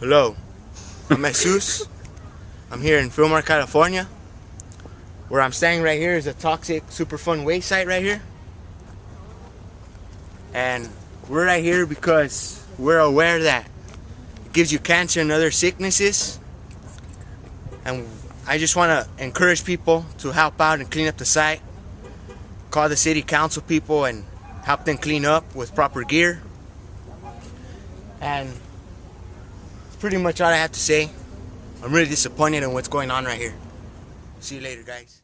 Hello, I'm Jesus. I'm here in Fillmore, California. Where I'm standing right here is a toxic Superfund waste site right here. And we're right here because we're aware that it gives you cancer and other sicknesses. And I just want to encourage people to help out and clean up the site. Call the city council people and help them clean up with proper gear. And pretty much all I have to say. I'm really disappointed in what's going on right here. See you later, guys.